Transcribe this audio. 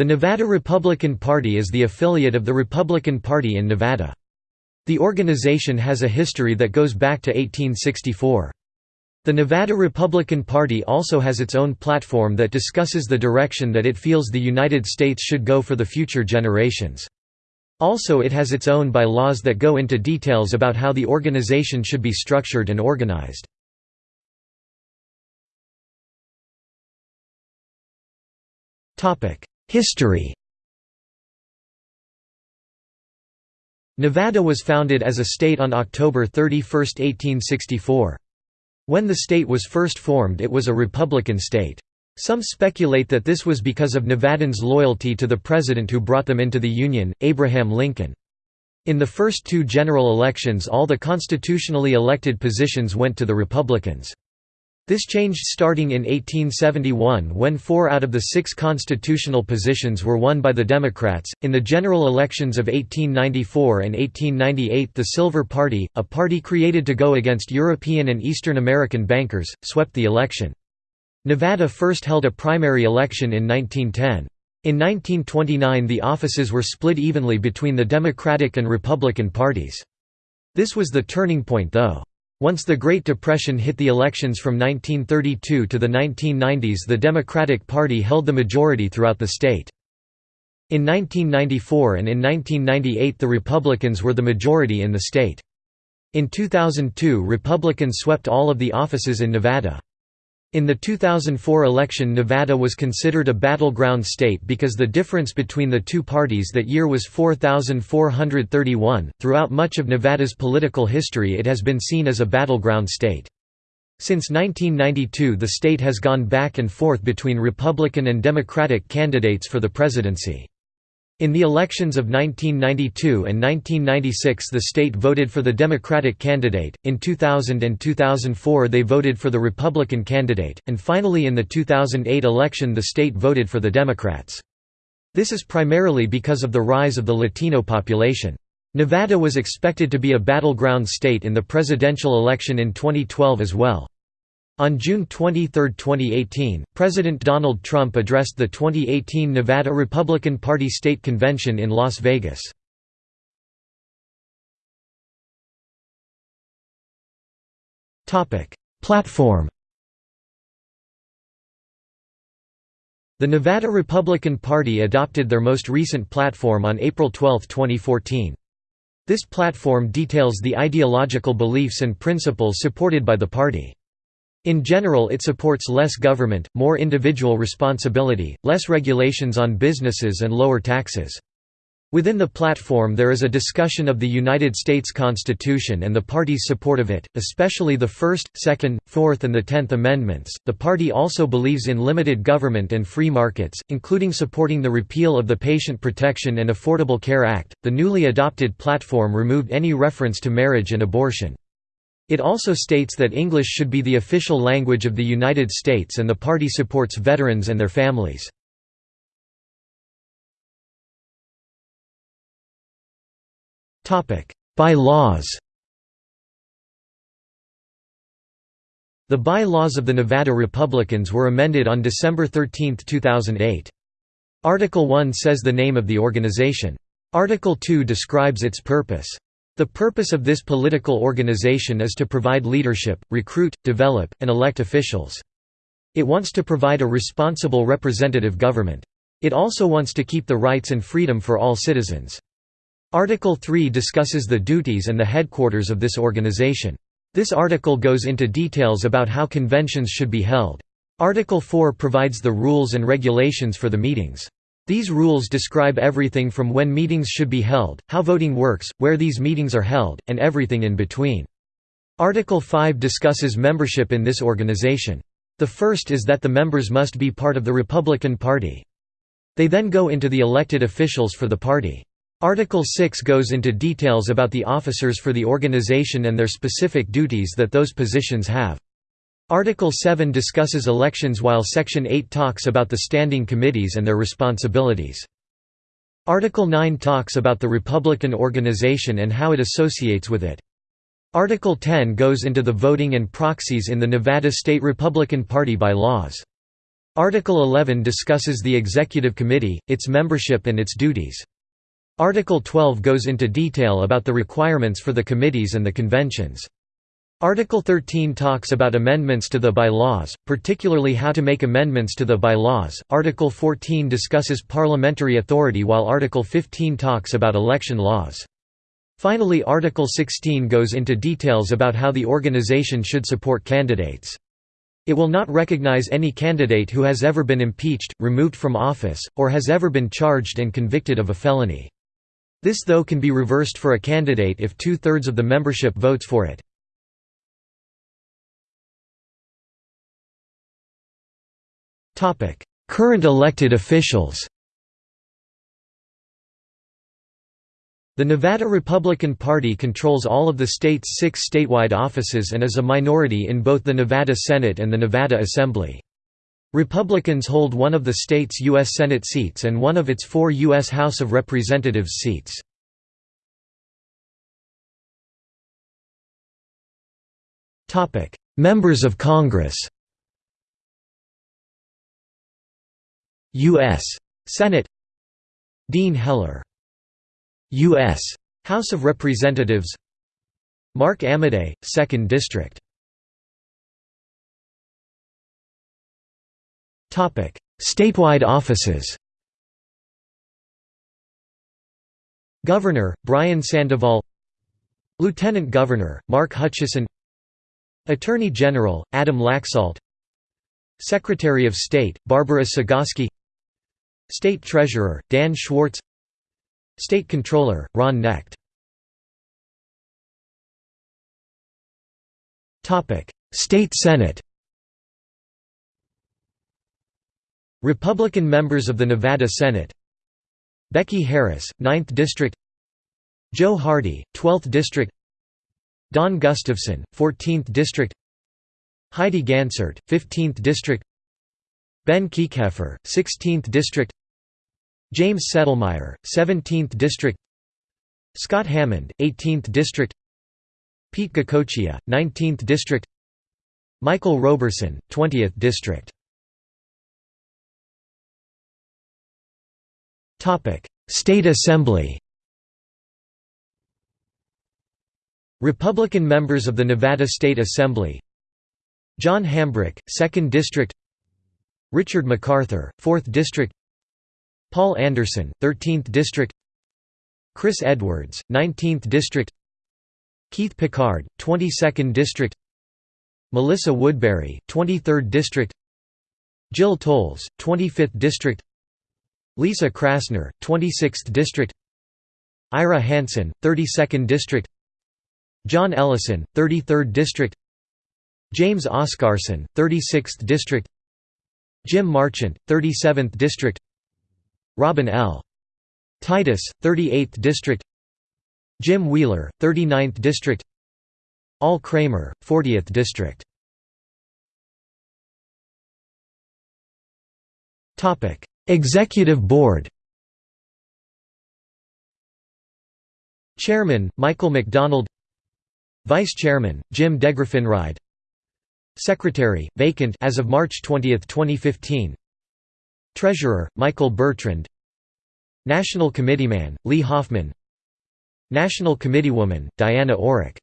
The Nevada Republican Party is the affiliate of the Republican Party in Nevada. The organization has a history that goes back to 1864. The Nevada Republican Party also has its own platform that discusses the direction that it feels the United States should go for the future generations. Also it has its own bylaws that go into details about how the organization should be structured and organized. History Nevada was founded as a state on October 31, 1864. When the state was first formed it was a Republican state. Some speculate that this was because of Nevadans' loyalty to the president who brought them into the Union, Abraham Lincoln. In the first two general elections all the constitutionally elected positions went to the Republicans. This changed starting in 1871 when four out of the six constitutional positions were won by the Democrats. In the general elections of 1894 and 1898, the Silver Party, a party created to go against European and Eastern American bankers, swept the election. Nevada first held a primary election in 1910. In 1929 the offices were split evenly between the Democratic and Republican parties. This was the turning point though. Once the Great Depression hit the elections from 1932 to the 1990s the Democratic Party held the majority throughout the state. In 1994 and in 1998 the Republicans were the majority in the state. In 2002 Republicans swept all of the offices in Nevada. In the 2004 election Nevada was considered a battleground state because the difference between the two parties that year was 4,431. Throughout much of Nevada's political history it has been seen as a battleground state. Since 1992 the state has gone back and forth between Republican and Democratic candidates for the presidency. In the elections of 1992 and 1996 the state voted for the Democratic candidate, in 2000 and 2004 they voted for the Republican candidate, and finally in the 2008 election the state voted for the Democrats. This is primarily because of the rise of the Latino population. Nevada was expected to be a battleground state in the presidential election in 2012 as well. On June 23, 2018, President Donald Trump addressed the 2018 Nevada Republican Party State Convention in Las Vegas. Platform The Nevada Republican Party adopted their most recent platform on April 12, 2014. This platform details the ideological beliefs and principles supported by the party. In general it supports less government, more individual responsibility, less regulations on businesses and lower taxes. Within the platform there is a discussion of the United States Constitution and the party's support of it, especially the First, Second, Fourth and the Tenth Amendments. The party also believes in limited government and free markets, including supporting the repeal of the Patient Protection and Affordable Care Act. The newly adopted platform removed any reference to marriage and abortion. It also states that English should be the official language of the United States and the party supports veterans and their families. By-laws The by-laws of the Nevada Republicans were amended on December 13, 2008. Article 1 says the name of the organization. Article 2 describes its purpose. The purpose of this political organization is to provide leadership, recruit, develop, and elect officials. It wants to provide a responsible representative government. It also wants to keep the rights and freedom for all citizens. Article 3 discusses the duties and the headquarters of this organization. This article goes into details about how conventions should be held. Article 4 provides the rules and regulations for the meetings. These rules describe everything from when meetings should be held, how voting works, where these meetings are held, and everything in between. Article 5 discusses membership in this organization. The first is that the members must be part of the Republican Party. They then go into the elected officials for the party. Article 6 goes into details about the officers for the organization and their specific duties that those positions have. Article 7 discusses elections while Section 8 talks about the standing committees and their responsibilities. Article 9 talks about the Republican organization and how it associates with it. Article 10 goes into the voting and proxies in the Nevada State Republican Party by laws. Article 11 discusses the Executive Committee, its membership and its duties. Article 12 goes into detail about the requirements for the committees and the conventions. Article 13 talks about amendments to the bylaws, particularly how to make amendments to the bylaws. Article 14 discusses parliamentary authority while Article 15 talks about election laws. Finally Article 16 goes into details about how the organization should support candidates. It will not recognize any candidate who has ever been impeached, removed from office, or has ever been charged and convicted of a felony. This though can be reversed for a candidate if two-thirds of the membership votes for it. Current elected officials The Nevada Republican Party controls all of the state's six statewide offices and is a minority in both the Nevada Senate and the Nevada Assembly. Republicans hold one of the state's U.S. Senate seats and one of its four U.S. House of Representatives seats. Members of Congress U.S. Senate. Dean Heller. U.S. House of Representatives. Mark Amodei, 2nd District. Statewide offices. Governor, Brian Sandoval. Lieutenant Governor, Mark Hutchison. Attorney General, Adam Laxalt. Secretary of State, Barbara Cegavske State Treasurer, Dan Schwartz State Controller, Ron Knecht State Senate Republican members of the Nevada Senate Becky Harris, 9th District Joe Hardy, 12th District Don Gustavson, 14th District Heidi Gansert, 15th District Ben Kieckhefer, 16th District James Settelmeyer, 17th District Scott Hammond, 18th District Pete Goicoechea, 19th District Michael Roberson, 20th District. State Assembly. Republican members of the Nevada State Assembly. John Hambrick, 2nd District Richard McArthur, 4th District Paul Anderson, 13th District Chris Edwards, 19th District Keith Pickard, 22nd District Melissa Woodbury, 23rd District Jill Tolles, 25th District Lisa Krasner, 26th District Ira Hansen, 32nd District John Ellison, 33rd District James Oscarson, 36th District Jim Marchant, 37th District Robin L. Titus, 38th District Jim Wheeler, 39th District Al Kramer, 40th District Executive Board Chairman, Michael McDonald Vice Chairman, Jim DeGraffenreid Secretary, vacant as of March 20, 2015 Treasurer, Michael Bertrand. National Committeeman, Lee Hoffman. National Committeewoman, Diana Orrick